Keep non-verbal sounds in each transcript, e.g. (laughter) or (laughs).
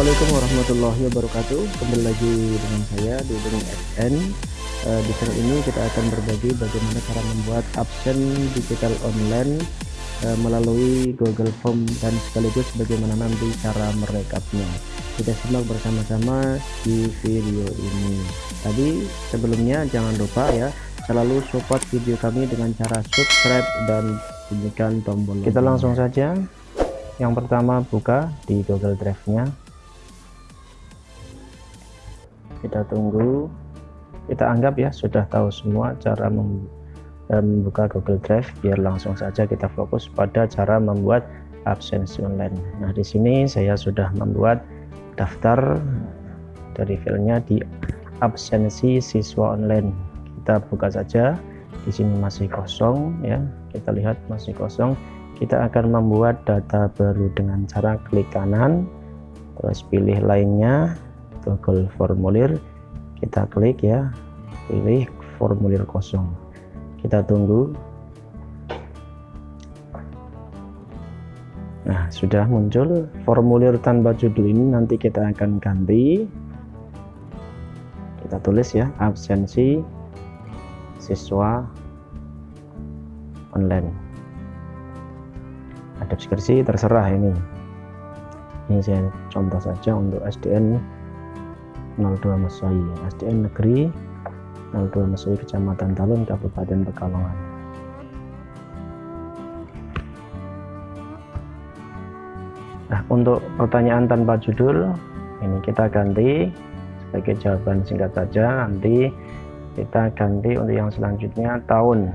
Assalamualaikum warahmatullahi wabarakatuh. Kembali lagi dengan saya di Dudung SN uh, Di channel ini kita akan berbagi bagaimana cara membuat absen digital online uh, Melalui Google Form dan sekaligus bagaimana nanti cara merekapnya. Kita simak bersama-sama di video ini. Tadi sebelumnya jangan lupa ya Selalu support video kami dengan cara subscribe dan bunyikan tombol Kita langsung saja. Yang pertama buka di Google Drive nya kita tunggu. Kita anggap ya sudah tahu semua cara eh, membuka Google Drive. Biar langsung saja kita fokus pada cara membuat absensi online. Nah di sini saya sudah membuat daftar dari filenya di absensi siswa online. Kita buka saja. Di sini masih kosong ya. Kita lihat masih kosong. Kita akan membuat data baru dengan cara klik kanan. Terus pilih lainnya Google formulir. Kita klik ya. Pilih formulir kosong. Kita tunggu. Nah sudah muncul formulir tanpa judul ini. Nanti kita akan ganti. Kita tulis ya absensi siswa online. Ada deskripsi terserah ini. Ini saya contoh saja untuk SDN 02 Mesoi SDN negeri 02 Mesoi Kecamatan Talun Kabupaten Pekalongan. Nah untuk pertanyaan tanpa judul ini kita ganti sebagai jawaban singkat saja. Nanti kita ganti untuk yang selanjutnya tahun.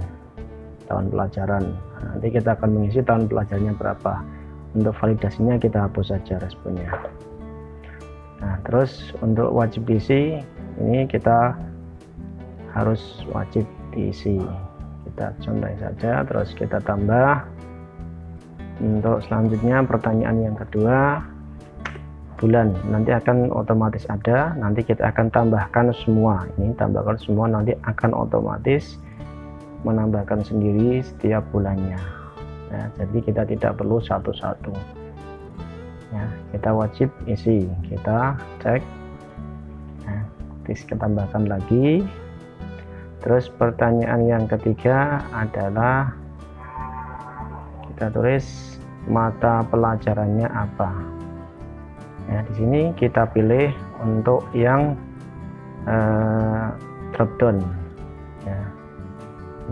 Tahun pelajaran. Nanti kita akan mengisi tahun pelajarnya berapa. Untuk validasinya kita hapus saja responnya nah terus untuk wajib diisi ini kita harus wajib diisi. Kita contoh saja terus kita tambah. Untuk selanjutnya pertanyaan yang kedua bulan. Nanti akan otomatis ada nanti kita akan tambahkan semua. Ini tambahkan semua nanti akan otomatis menambahkan sendiri setiap bulannya. Ya, jadi kita tidak perlu satu-satu ya, kita wajib isi kita cek. Ya, kita tambahkan lagi. Terus pertanyaan yang ketiga adalah kita tulis mata pelajarannya apa? Ya di sini kita pilih untuk yang uh, drop down. Ya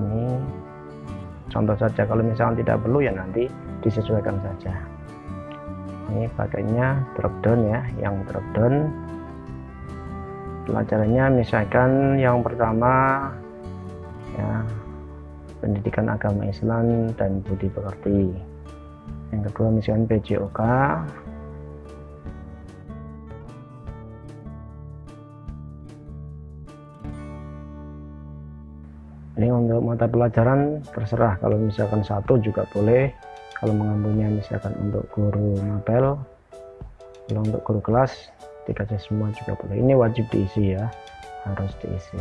ini contoh saja. Kalau misalnya tidak perlu ya nanti disesuaikan saja ini pakainya drop down ya yang drop down. Pelajarannya misalkan yang pertama ya pendidikan agama Islam dan budi pekerti. Yang kedua misalkan PJOK ini untuk mata pelajaran terserah kalau misalkan satu juga boleh kalau mengambilnya misalkan untuk guru mapel kalau untuk guru kelas dikasih semua juga boleh. Ini wajib diisi ya harus diisi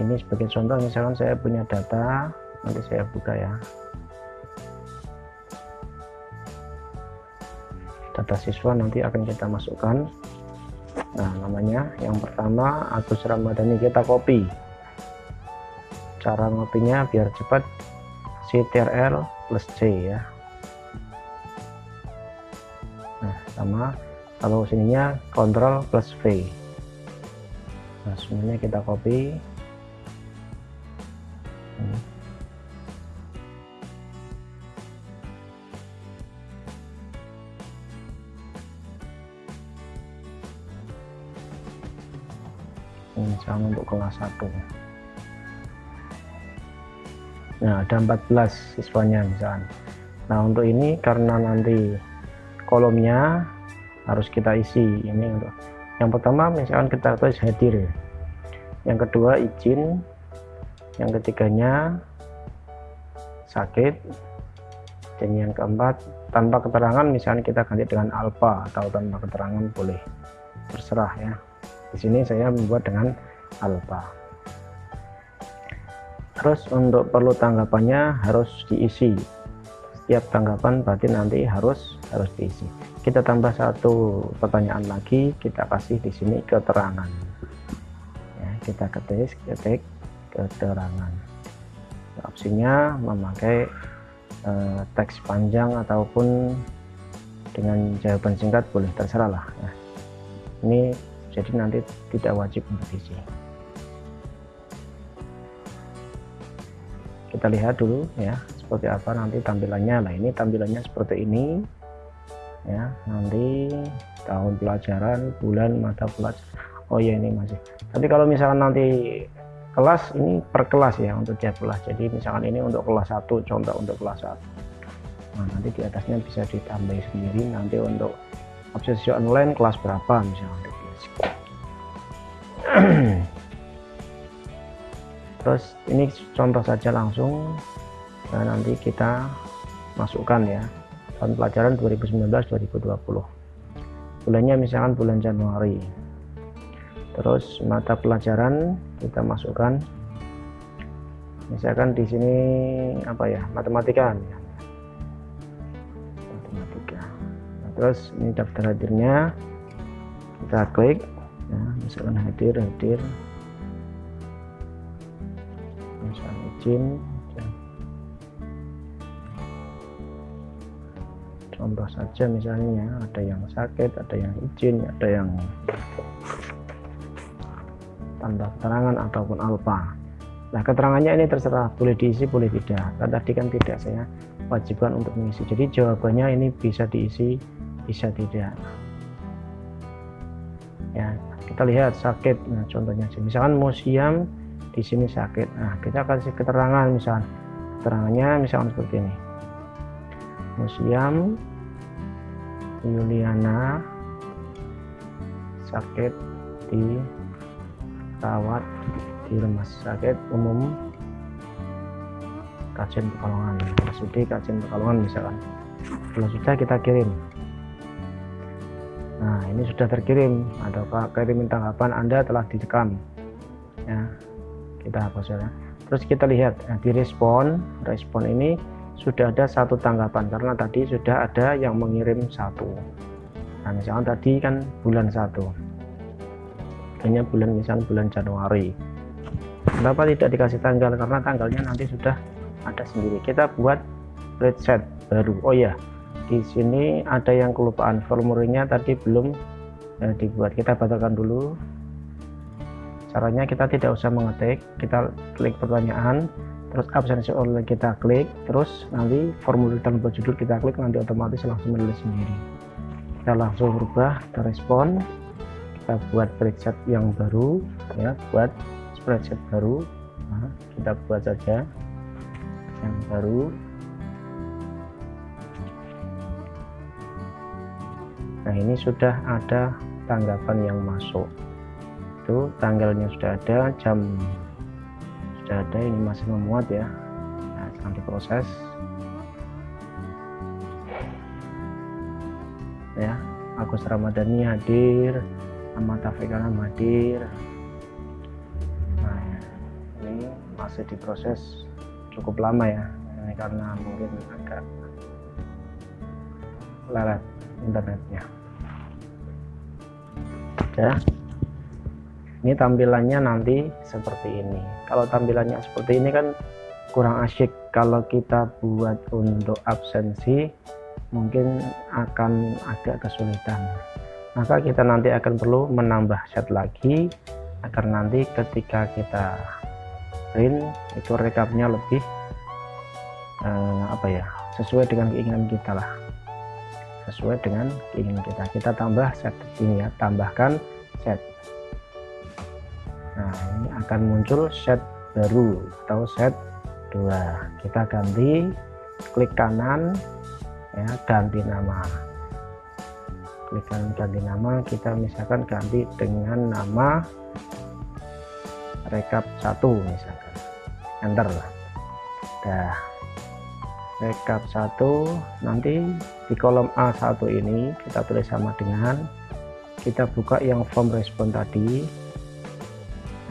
ini sebagai contoh misalkan saya punya data nanti saya buka ya. Data siswa nanti akan kita masukkan. Nah namanya yang pertama Agus Ramadhani kita copy. Cara ngopinya biar cepat CTRL plus C ya. Nah sama kalau sininya Ctrl plus V. Nah semuanya kita copy misalnya untuk kelas 1 nah ada 14 siswanya misalnya nah untuk ini karena nanti kolomnya harus kita isi ini untuk. Yang pertama misalkan kita tulis hadir. Yang kedua izin. Yang ketiganya sakit. Dan yang keempat tanpa keterangan misalnya kita ganti dengan alpha atau tanpa keterangan boleh terserah ya di sini saya membuat dengan alpha terus untuk perlu tanggapannya harus diisi. Setiap tanggapan berarti nanti harus harus diisi. Kita tambah satu pertanyaan lagi kita kasih di sini keterangan. Ya, kita ketik ketik keterangan. Opsinya memakai eh, teks panjang ataupun dengan jawaban singkat boleh terserah lah ya. ini jadi nanti tidak wajib untuk diisi. Kita lihat dulu ya seperti apa nanti tampilannya. Nah ini tampilannya seperti ini ya. Nanti tahun pelajaran bulan mata pelajaran oh ya ini masih. Tapi kalau misalkan nanti kelas ini per kelas ya untuk tiap kelas. Jadi misalkan ini untuk kelas 1 contoh untuk kelas 1 nah nanti di atasnya bisa ditambah sendiri. Nanti untuk obsesi online kelas berapa misalnya (clears throat) terus ini contoh saja langsung. Nah nanti kita masukkan ya. Tahun pelajaran 2019-2020 bulannya misalkan bulan Januari. Terus mata pelajaran kita masukkan. Misalkan di sini apa ya matematika. Matematika. Nah, terus ini daftar hadirnya. Kita klik misalkan hadir hadir. Misalkan izin contoh saja misalnya ada yang sakit ada yang izin ada yang tanda keterangan ataupun alfa nah keterangannya ini terserah boleh diisi boleh tidak. Kan tadi kan tidak saya wajibkan untuk mengisi. Jadi jawabannya ini bisa diisi bisa tidak. Ya kita lihat sakit. Nah contohnya misalkan museum di sini sakit. Nah kita kasih keterangan misalkan. Keterangannya misalkan seperti ini. Museum Yuliana sakit di rawat di rumah sakit umum Kajen Pekalongan. RSUD Kajen Pekalongan misalkan. Kalau sudah kita kirim ini sudah terkirim. Atau kirimin tanggapan Anda telah direkam. Ya kita hapus ya. Terus kita lihat nah, di respon respon ini sudah ada satu tanggapan. Karena tadi sudah ada yang mengirim satu. Nah misalkan tadi kan bulan satu. Hanya bulan misalnya bulan Januari. Kenapa tidak dikasih tanggal? Karena tanggalnya nanti sudah ada sendiri. Kita buat reset baru. Oh ya di sini ada yang kelupaan formulirnya tadi belum eh, dibuat. Kita batalkan dulu. Caranya kita tidak usah mengetik. Kita klik pertanyaan terus absensi online kita klik terus nanti formulir tanpa judul kita klik nanti otomatis langsung menulis sendiri. Kita langsung berubah kita respon. Kita buat spreadsheet yang baru ya buat spreadsheet baru. Nah, kita buat saja yang baru nah ini sudah ada tanggapan yang masuk. Itu tanggalnya sudah ada jam sudah ada ini masih memuat ya. Nah, sedang diproses. Ya Agus Ramadhani hadir Ahmad Taufik Alam hadir. Nah ini masih diproses cukup lama ya. Ini karena mungkin agak lelet internetnya. Ya. Ini tampilannya nanti seperti ini. Kalau tampilannya seperti ini kan kurang asyik. Kalau kita buat untuk absensi mungkin akan agak kesulitan. Maka kita nanti akan perlu menambah set lagi agar nanti ketika kita print itu rekapnya lebih eh, apa ya sesuai dengan keinginan kita lah sesuai dengan keinginan kita. Kita tambah set ini ya tambahkan set. Nah ini akan muncul set baru atau set dua. Kita ganti klik kanan ya ganti nama. Klik ganti nama kita misalkan ganti dengan nama rekap satu misalkan. Enter lah. Dah backup 1 nanti di kolom A1 ini kita tulis sama dengan kita buka yang form respon tadi.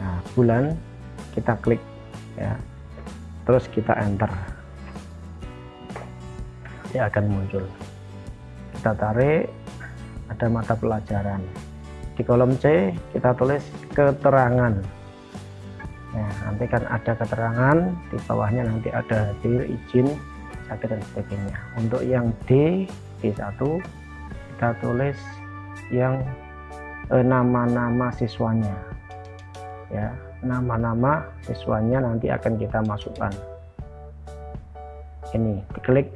Nah bulan kita klik ya. Terus kita enter. Dia akan muncul. Kita tarik ada mata pelajaran. Di kolom C kita tulis keterangan. Ya nanti kan ada keterangan di bawahnya nanti ada hadir izin sakit dan sebagainya. Untuk yang D D1 kita tulis yang eh, nama-nama eh, siswanya. Ya nama-nama siswanya nanti akan kita masukkan. Ini diklik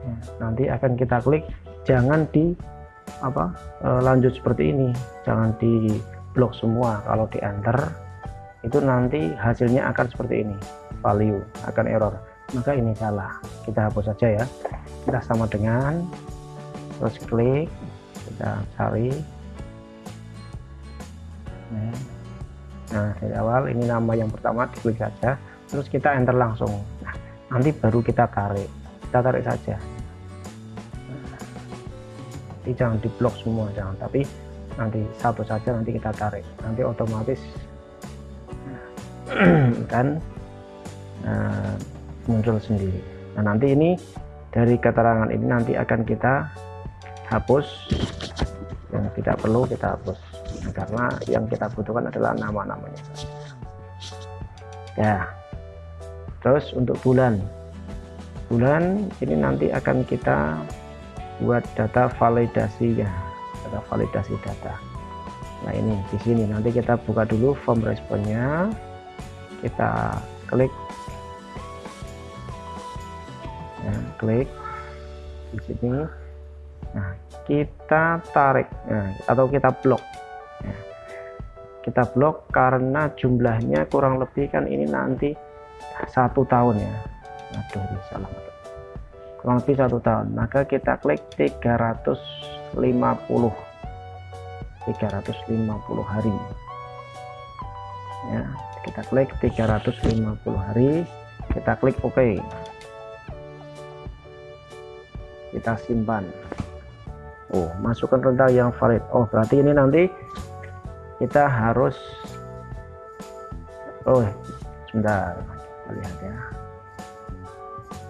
ya, nanti akan kita klik jangan di apa e, lanjut seperti ini. Jangan di blok semua. Kalau di enter itu nanti hasilnya akan seperti ini value akan error. Maka ini salah. Kita hapus saja ya. Kita sama dengan terus klik kita cari. Nah dari awal ini nama yang pertama diklik saja. Terus kita enter langsung. Nah, nanti baru kita tarik. Kita tarik saja. Jadi jangan diblok semua jangan. Tapi nanti satu saja nanti kita tarik. Nanti otomatis (clears throat) kan uh, muncul sendiri. Nah nanti ini dari keterangan ini nanti akan kita hapus. Yang tidak perlu kita hapus. Nah, karena yang kita butuhkan adalah nama-namanya. Ya. Terus untuk bulan. Bulan ini nanti akan kita buat data validasinya ada validasi data. Nah ini di sini. Nanti kita buka dulu form responnya. Kita klik ya, klik. Di sini. Nah kita tarik nah, atau kita blok ya. kita blok karena jumlahnya kurang lebih kan ini nanti satu tahun ya. Aduh ini salah. Kurang lebih satu tahun. Maka kita klik 350 350 hari. Ya kita klik 350 hari. Kita klik OK kita simpan. Oh masukkan rentang yang valid. Oh berarti ini nanti kita harus Oh sebentar. Lihat ya.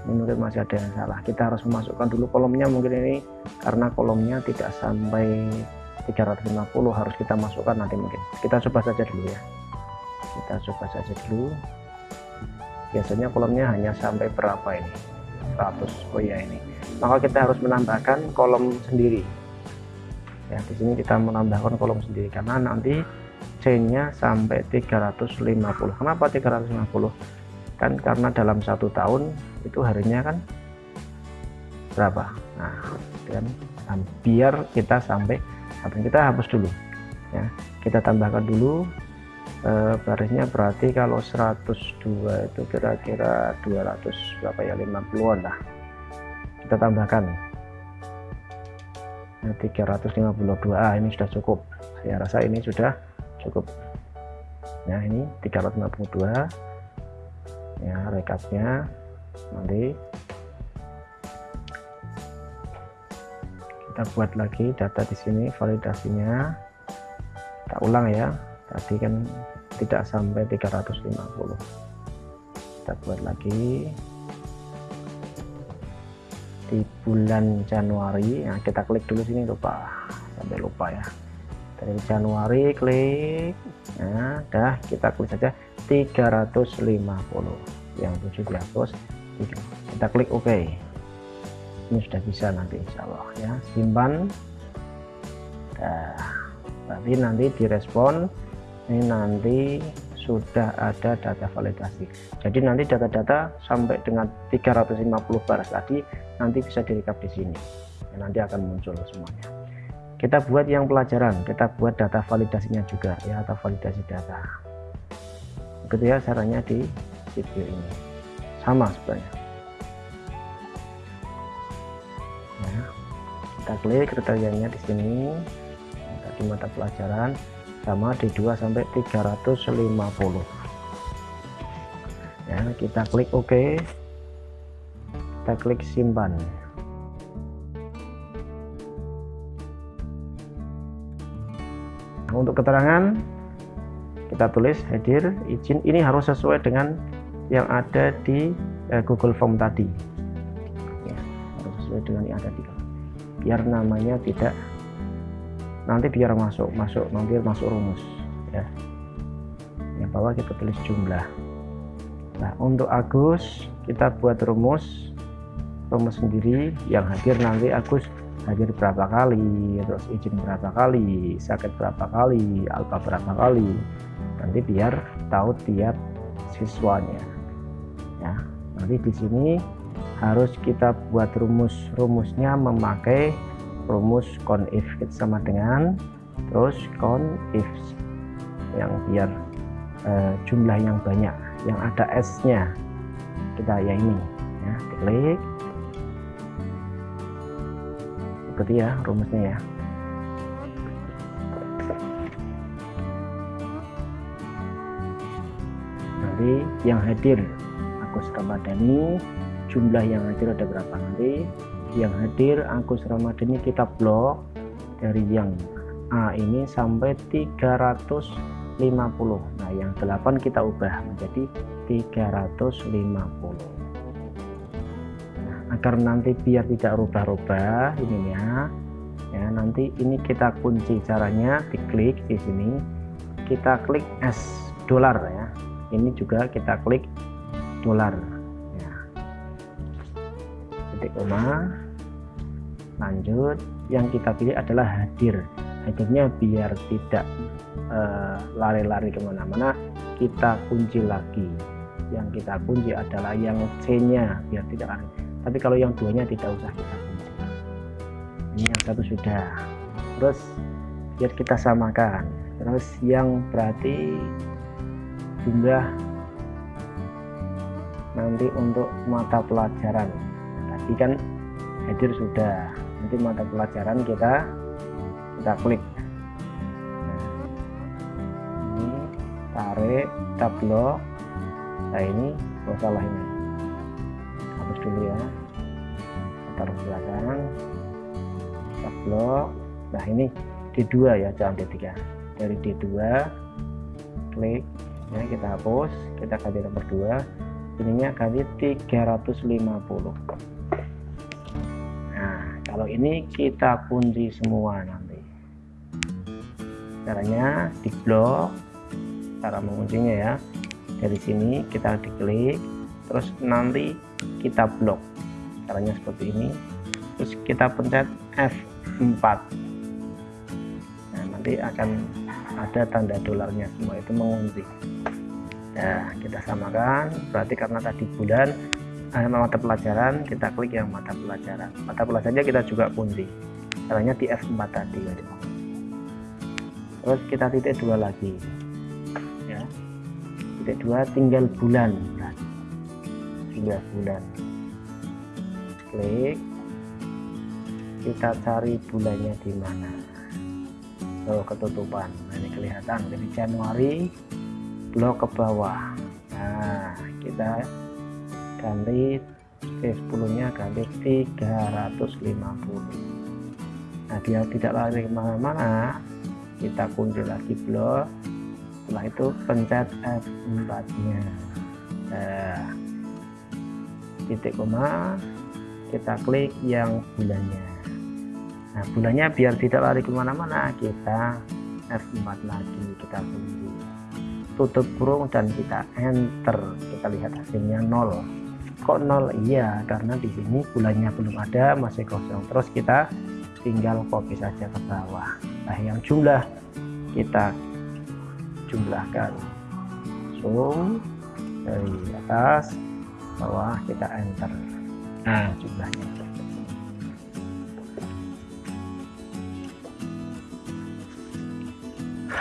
Ini mungkin masih ada yang salah. Kita harus memasukkan dulu kolomnya mungkin ini karena kolomnya tidak sampai 350 harus kita masukkan nanti mungkin. Kita coba saja dulu ya. Kita coba saja dulu. Biasanya kolomnya hanya sampai berapa ini? 100 oh ya ini maka kita harus menambahkan kolom sendiri. Ya di sini kita menambahkan kolom sendiri karena nanti C nya sampai 350 kenapa 350 kan karena dalam satu tahun itu harinya kan berapa? Nah kan? Biar kita sampai sampai kita hapus dulu ya. Kita tambahkan dulu e, barisnya berarti kalau 102 itu kira-kira 200 berapa ya? 50an lah kita tambahkan. Nah, 352 ah ini sudah cukup. Saya rasa ini sudah cukup. Nah ini 352 ya rekapnya nanti kita buat lagi data di sini validasinya. Kita ulang ya. Tadi kan tidak sampai 350 kita buat lagi di bulan Januari nah kita klik dulu sini lupa sampai lupa ya. Dari Januari klik nah dah kita klik saja 350 yang 7 dihapus kita klik OK ini sudah bisa nanti Insya Allah ya. Simpan. Nah, tapi nanti direspon ini nanti sudah ada data validasi. Jadi nanti data-data sampai dengan 350 baris tadi nanti bisa direkap di sini. Ya, nanti akan muncul semuanya. Kita buat yang pelajaran kita buat data validasinya juga ya atau validasi data. Gitu ya caranya di video ini. Sama sebenarnya. Ya, kita klik kriterianya di sini. Di mata pelajaran sama di 2 sampai 350 ya kita klik OK. Kita klik simpan. Nah, untuk keterangan kita tulis hadir izin. Ini harus sesuai dengan yang ada di eh, Google Form tadi. Ya, harus sesuai dengan yang ada di. Biar namanya tidak nanti biar masuk masuk nanti masuk rumus ya. Yang bawah kita tulis jumlah. Nah untuk Agus kita buat rumus rumus sendiri. Yang hadir nanti Agus hadir berapa kali? Terus izin berapa kali? Sakit berapa kali? Alfa berapa kali? Nanti biar tahu tiap siswanya ya. Nanti di sini harus kita buat rumus rumusnya memakai rumus if sama dengan terus if yang biar uh, jumlah yang banyak yang ada S nya kita ya ini ya. Klik. Ikuti ya rumusnya ya. Nanti yang hadir Agus Ramadhani jumlah yang hadir ada berapa nanti yang hadir Agus Ramadhani kita blok dari yang A ini sampai 350 nah yang 8 kita ubah menjadi 350 nah, agar nanti biar tidak rubah-rubah ini ya. Ya nanti ini kita kunci caranya diklik di sini. Kita klik S dolar ya. Ini juga kita klik dolar. Ya. Titik koma lanjut yang kita pilih adalah hadir. Hadirnya biar tidak eh, lari-lari uh, ke mana-mana kita kunci lagi. Yang kita kunci adalah yang C nya biar tidak lari. Tapi kalau yang duanya tidak usah kita kunci. Ini yang satu sudah. Terus biar kita samakan. Terus yang berarti jumlah nanti untuk mata pelajaran. Tadi kan hadir sudah nanti mata pelajaran kita kita klik. Nah, ini tarik kita blok nah ini oh salah ini. Hapus dulu ya. Taruh belakang. Kita blok nah ini D2 ya jangan D3 dari D2 klik. Ya kita hapus kita ganti nomor 2 ininya ganti 350 kalau ini kita kunci semua nanti. Caranya di blok cara menguncinya ya. Dari sini kita diklik terus nanti kita blok. Caranya seperti ini. Terus kita pencet F4 nah nanti akan ada tanda dolarnya semua itu mengunci. Nah kita samakan. Berarti karena tadi bulan mata pelajaran kita klik yang mata pelajaran. Mata pelajarannya kita juga kunci caranya di F4 tadi ya terus kita titik dua lagi. Ya. Titik dua tinggal bulan. Tinggal bulan. Klik. Kita cari bulannya di mana. Oh ketutupan. Nah, ini kelihatan. Jadi Januari blok ke bawah. Nah kita ganti V10 nya ganti 350 nah biar tidak lari ke mana-mana kita kunci lagi blok. Setelah itu pencet F4 nya nah, titik koma kita klik yang bulannya. Nah bulannya biar tidak lari ke mana-mana kita F4 lagi kita kunci tutup kurung dan kita enter. Kita lihat hasilnya nol kok nol iya karena di sini bulannya belum ada masih kosong. Terus kita tinggal copy saja ke bawah. Nah yang jumlah kita jumlahkan. Zoom dari atas bawah kita enter. Nah jumlahnya.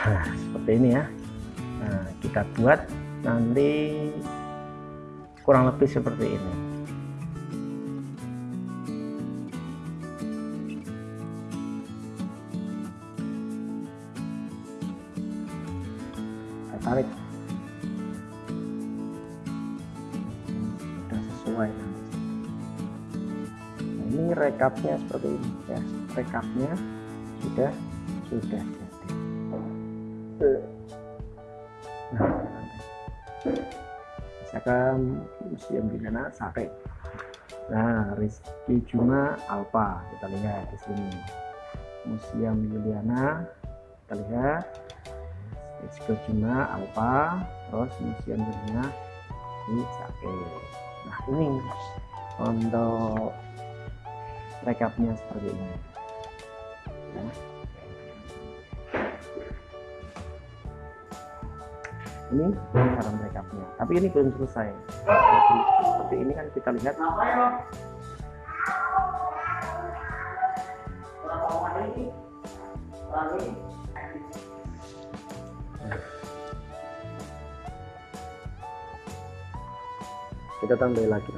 Nah, seperti ini ya. Nah kita buat nanti kurang lebih seperti ini. Kita tarik. Sesuai. Nah, ini rekapnya seperti ini ya. Rekapnya sudah sudah misalkan museum Binana Sate nah Rizky Juma Alpa kita lihat di sini. Museum Yuliana kita lihat. Rizky Juma Alpa terus Museum Yuliana di Sate nah ini untuk rekapnya seperti ini. Ya. Ini cara merekapnya tapi ini belum selesai. Seperti ini kan kita lihat. Kita tambah lagi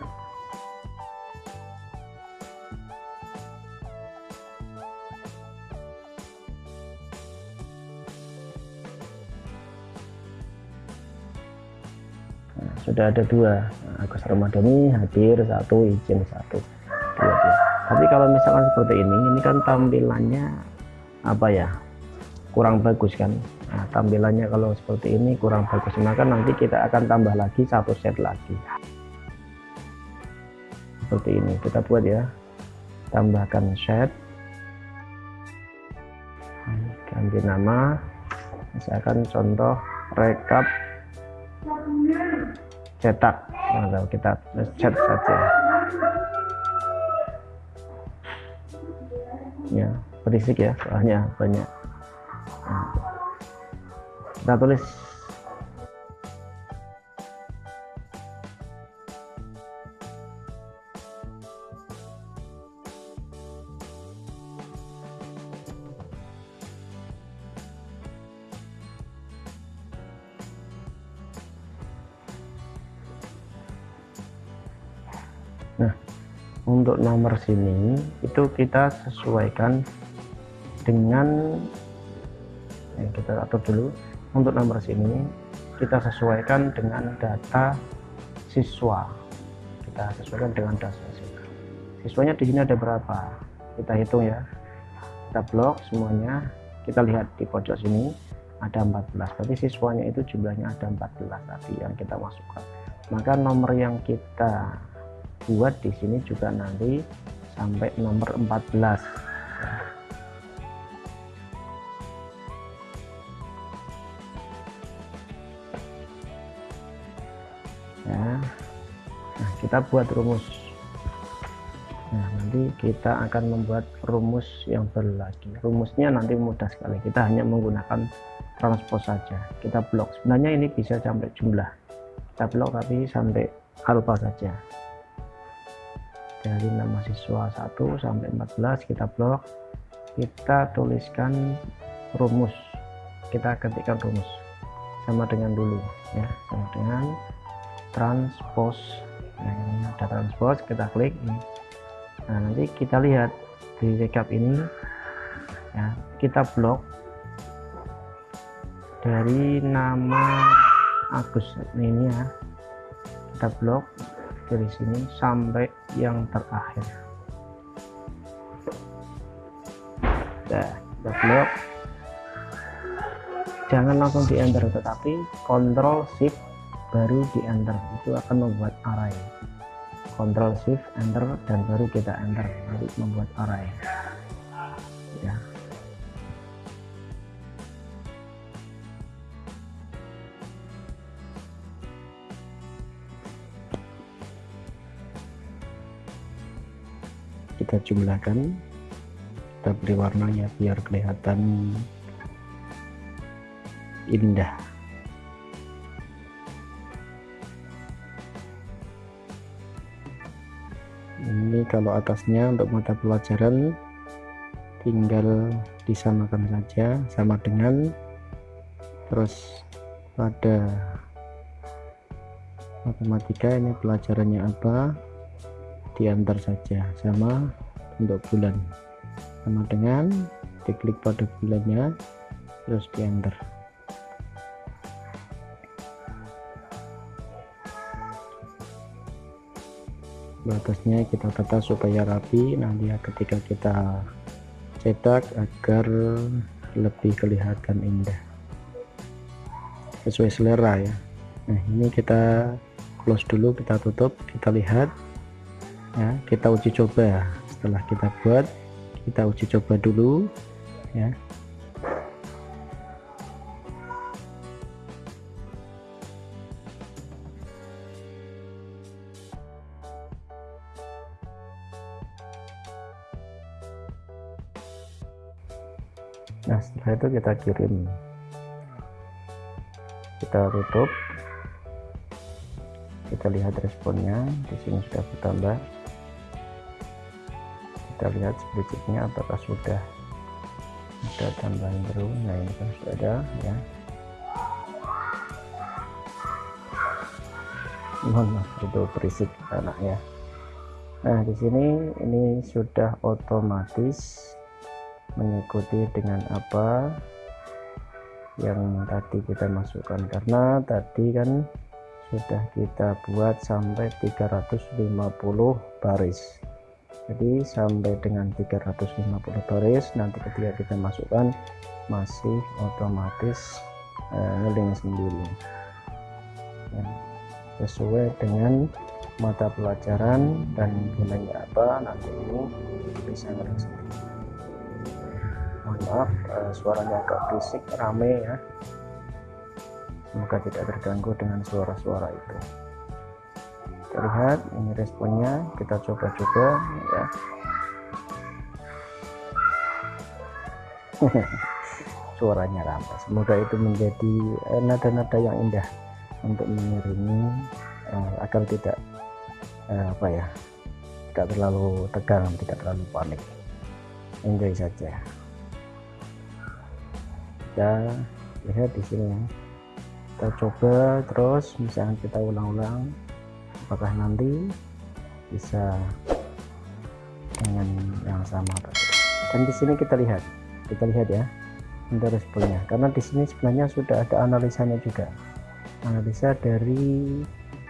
sudah ada dua. Nah, Agus Ramadhani hadir satu izin satu dua, dua. tapi kalau misalkan seperti ini ini kan tampilannya apa ya kurang bagus kan? Nah, tampilannya kalau seperti ini kurang bagus. Maka nanti kita akan tambah lagi satu set lagi. Seperti ini. Kita buat ya. Tambahkan set. Ganti nama. Misalkan contoh rekap cetak. Nah, kita cat saja. Ya berisik ya soalnya banyak. Nah, kita tulis untuk nomor sini itu kita sesuaikan dengan yang kita atur dulu. Untuk nomor sini kita sesuaikan dengan data siswa. Kita sesuaikan dengan data siswa. Siswanya di sini ada berapa? Kita hitung ya. Kita blok semuanya. Kita lihat di pojok sini ada 14 berarti siswanya itu jumlahnya ada 14 tadi yang kita masukkan. Maka nomor yang kita buat di sini juga nanti sampai nomor 14 ya. Nah kita buat rumus. Nah nanti kita akan membuat rumus yang baru lagi rumusnya nanti mudah sekali. Kita hanya menggunakan transpose saja. Kita blok. Sebenarnya ini bisa sampai jumlah. Kita blok tapi sampai alfa saja dari nama siswa 1 sampai 14 kita blok kita tuliskan rumus. Kita ketikkan rumus. Sama dengan dulu ya. Sama dengan transpose. Nah, ini ada transpose kita klik nah nanti kita lihat di recap ini ya. Kita blok dari nama Agus. Ini ya. Kita blok dari sini sampai yang terakhir. Nah kita blok jangan langsung di enter tetapi Ctrl Shift baru di enter itu akan membuat array. Ctrl Shift enter dan baru kita enter. Baru membuat array kita jumlahkan kita beri warnanya biar kelihatan indah. Ini kalau atasnya untuk mata pelajaran tinggal disamakan saja sama dengan terus pada matematika ini pelajarannya apa diantar saja sama untuk bulan. Sama dengan diklik pada bulannya terus diantar batasnya kita tata supaya rapi nanti ya ketika kita cetak agar lebih kelihatan indah. Sesuai selera ya. Nah ini kita close dulu kita tutup kita lihat ya kita uji coba. Setelah kita buat kita uji coba dulu ya. Nah setelah itu kita kirim. Kita tutup. Kita lihat responnya. Di sini sudah bertambah kita lihat sedikitnya apakah sudah ada tambahan baru. Nah ini kan sudah ada ya. Mohon maaf itu berisik anak ya. Nah di sini ini sudah otomatis mengikuti dengan apa yang tadi kita masukkan. Karena tadi kan sudah kita buat sampai 350 baris jadi sampai dengan 350 baris nanti ketika kita masukkan masih otomatis eh, ngeling sendiri. Ya, sesuai dengan mata pelajaran dan nilainya apa nanti ini bisa ngeling sendiri. Mohon maaf uh, suaranya agak berisik rame ya. Semoga tidak terganggu dengan suara-suara itu kita lihat ini responnya kita coba-coba ya. (laughs) Suaranya rame semoga itu menjadi eh, nada-nada yang indah untuk mengiringi uh, agar tidak uh, apa ya tidak terlalu tegang tidak terlalu panik. Enjoy saja. Kita lihat di sini. Kita coba terus misalnya kita ulang-ulang apakah nanti bisa dengan yang sama dan di sini kita lihat kita lihat ya untuk responnya. Karena di sini sebenarnya sudah ada analisanya juga. Analisa dari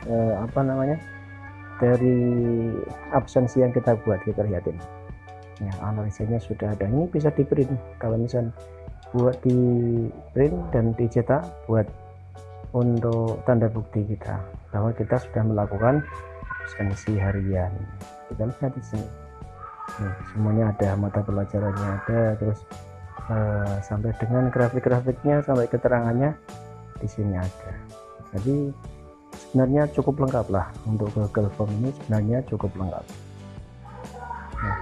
eh, apa namanya dari absensi yang kita buat kita lihatin. Ya analisanya sudah ada. Ini bisa di print. Kalau misalnya buat di print dan dicetak buat untuk tanda bukti kita bahwa kita sudah melakukan absensi harian. Kita lihat di sini. Nih, semuanya ada mata pelajarannya ada terus uh, sampai dengan grafik-grafiknya sampai keterangannya di sini ada. Jadi sebenarnya cukup lengkap lah untuk Google Form ini sebenarnya cukup lengkap. Nah,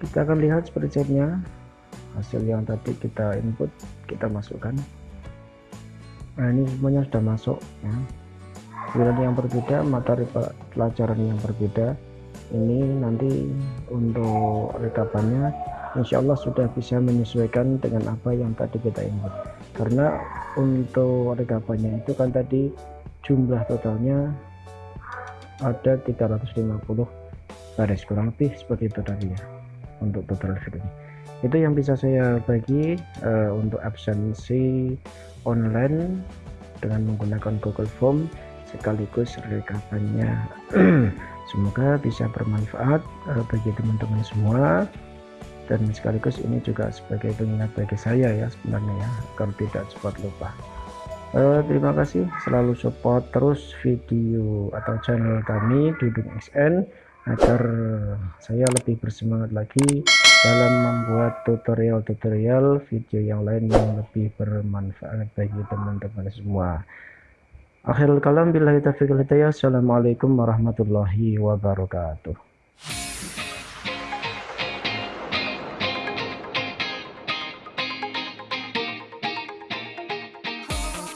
kita akan lihat spreadsheetnya hasil yang tadi kita input kita masukkan nah ini semuanya sudah masuk ya. Pilihan yang berbeda materi pelajaran yang berbeda. Ini nanti untuk rekapannya Insya Allah sudah bisa menyesuaikan dengan apa yang tadi kita input. Karena untuk rekapannya itu kan tadi jumlah totalnya ada 350 baris kurang lebih seperti itu tadi ya untuk total videonya itu yang bisa saya bagi uh, untuk absensi online dengan menggunakan Google Form sekaligus rekapannya. (clears throat) Semoga bisa bermanfaat uh, bagi teman-teman semua. Dan sekaligus ini juga sebagai pengingat bagi saya ya sebenarnya ya agar tidak cepat lupa. Uh, terima kasih. Selalu support terus video atau channel kami Dudung XN agar saya lebih bersemangat lagi dalam membuat tutorial-tutorial video yang lain yang lebih bermanfaat bagi teman-teman semua. Akhirul kalam billahi taufiq assalamualaikum warahmatullahi wabarakatuh